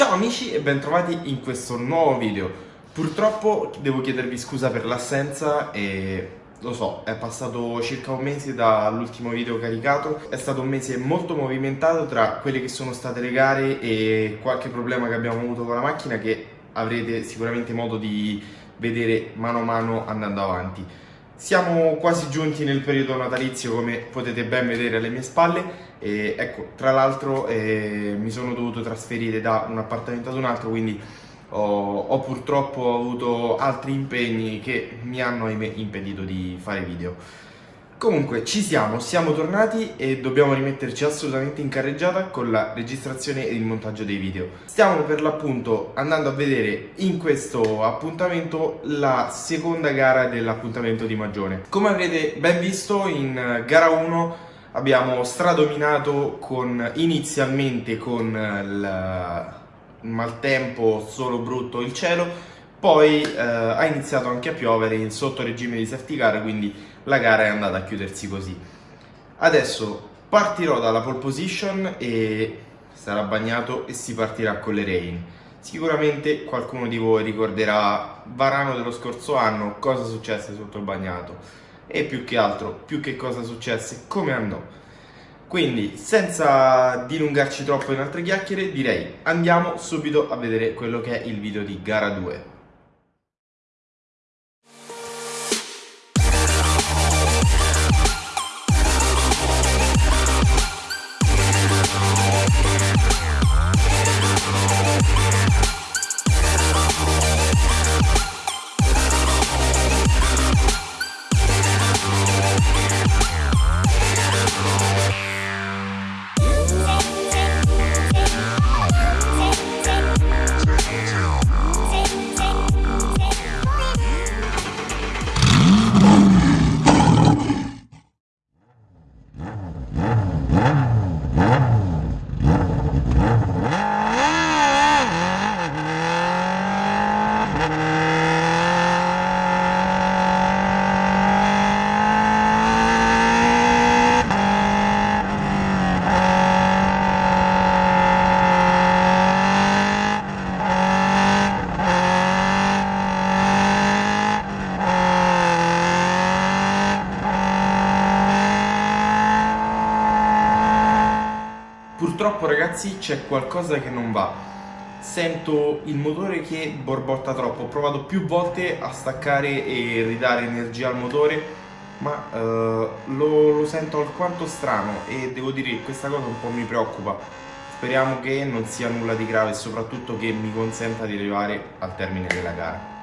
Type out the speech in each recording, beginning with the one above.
Ciao amici e bentrovati in questo nuovo video. Purtroppo devo chiedervi scusa per l'assenza e lo so, è passato circa un mese dall'ultimo video caricato, è stato un mese molto movimentato tra quelle che sono state le gare e qualche problema che abbiamo avuto con la macchina che avrete sicuramente modo di vedere mano a mano andando avanti. Siamo quasi giunti nel periodo natalizio come potete ben vedere alle mie spalle e ecco, tra l'altro eh, mi sono dovuto trasferire da un appartamento ad un altro quindi ho, ho purtroppo avuto altri impegni che mi hanno impedito di fare video. Comunque ci siamo, siamo tornati e dobbiamo rimetterci assolutamente in carreggiata con la registrazione e il montaggio dei video. Stiamo per l'appunto andando a vedere in questo appuntamento la seconda gara dell'appuntamento di Magione. Come avrete ben visto in gara 1 abbiamo stradominato con, inizialmente con il maltempo solo brutto il cielo poi eh, ha iniziato anche a piovere in sotto regime di safety car quindi la gara è andata a chiudersi così. Adesso partirò dalla pole position e sarà bagnato e si partirà con le rain. Sicuramente qualcuno di voi ricorderà Varano dello scorso anno, cosa successe sotto il bagnato e più che altro, più che cosa successe, come andò. Quindi, senza dilungarci troppo in altre chiacchiere, direi andiamo subito a vedere quello che è il video di gara 2. Purtroppo ragazzi c'è qualcosa che non va. Sento il motore che borbotta troppo. Ho provato più volte a staccare e ridare energia al motore Ma uh, lo, lo sento alquanto strano E devo dire che questa cosa un po' mi preoccupa. Speriamo che non sia nulla di grave e soprattutto che mi consenta di arrivare al termine della gara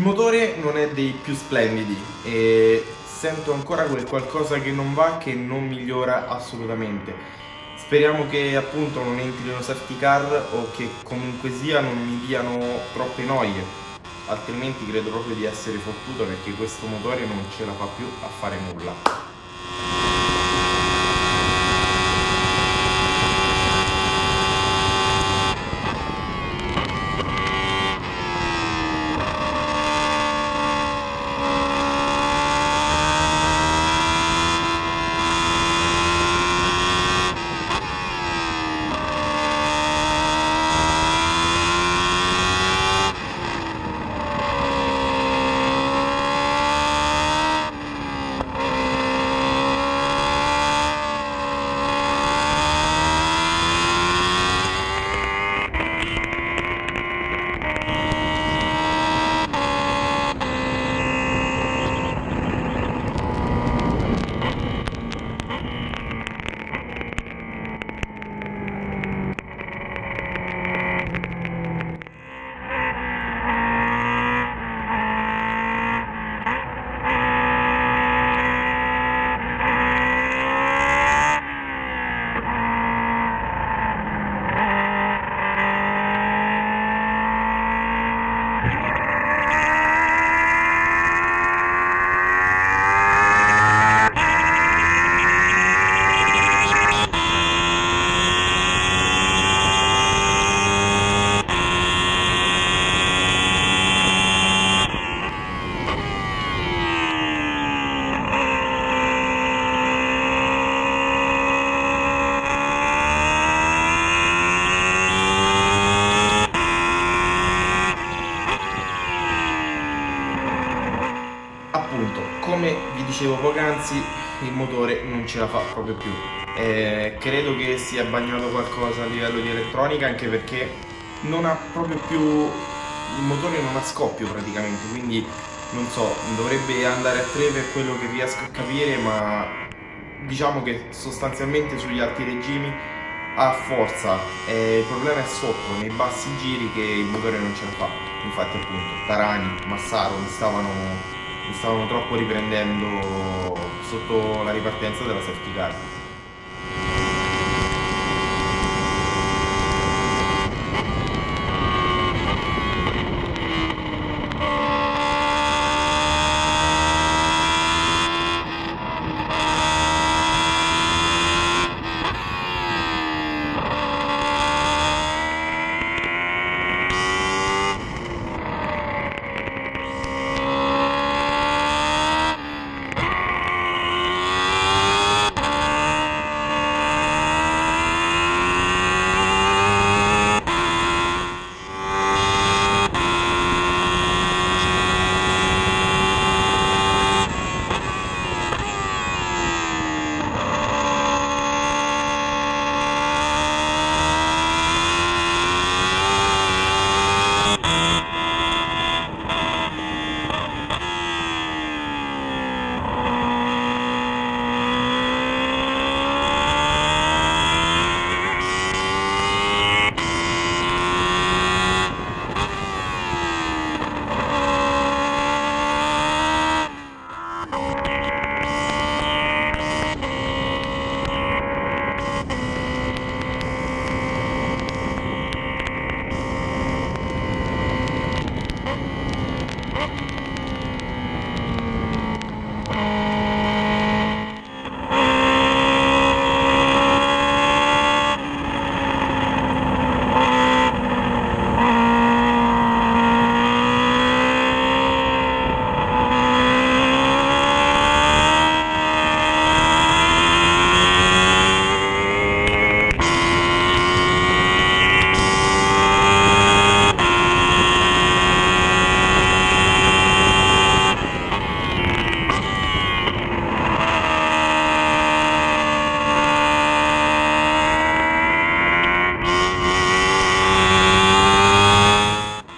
Il motore non è dei più splendidi e sento ancora quel qualcosa che non va che non migliora assolutamente. Speriamo che appunto non entrino safety car o che comunque sia non mi diano troppe noie, altrimenti credo proprio di essere fottuto perché questo motore non ce la fa più a fare nulla. Come vi dicevo poc'anzi il motore non ce la fa proprio più. Eh, credo che sia bagnato qualcosa a livello di elettronica anche perché non ha proprio più il motore non ha scoppio praticamente quindi non so dovrebbe andare a 3 per quello che riesco a capire ma diciamo che sostanzialmente sugli alti regimi ha forza. Eh, il problema è sotto nei bassi giri che il motore non ce la fa. Infatti appunto Tarani, Massaro mi stavano mi stavano troppo riprendendo sotto la ripartenza della safety car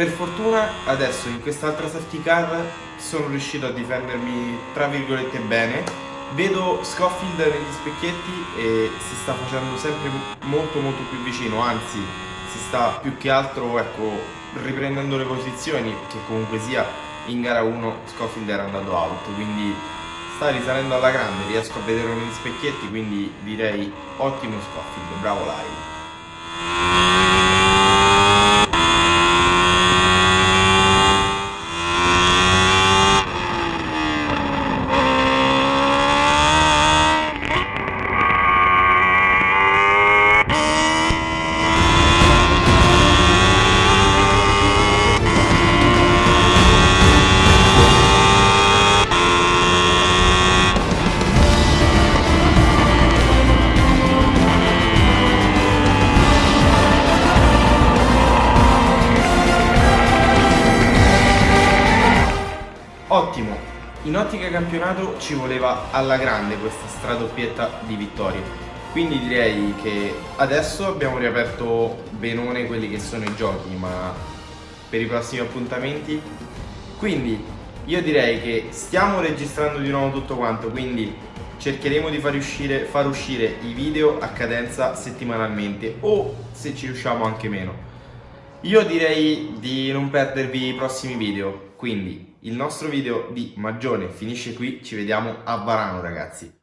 Per fortuna adesso in quest'altra safety car sono riuscito a difendermi tra virgolette bene. Vedo Scofield negli specchietti e si sta facendo sempre molto molto più vicino. Anzi si sta più che altro ecco riprendendo le posizioni che comunque sia in gara 1 Scofield era andato out, quindi sta risalendo alla grande, riesco a vederlo negli specchietti, quindi direi ottimo Scofield, bravo Lyle. Campionato ci voleva alla grande questa stradoppietta di vittorie. Quindi direi che adesso abbiamo riaperto benone quelli che sono i giochi, ma per i prossimi appuntamenti. Quindi io direi che stiamo registrando di nuovo tutto quanto, quindi cercheremo di far uscire, far uscire i video a cadenza settimanalmente o se ci riusciamo anche meno. Io direi di non perdervi i prossimi video, quindi il nostro video di Magione finisce qui, ci vediamo a Varano ragazzi.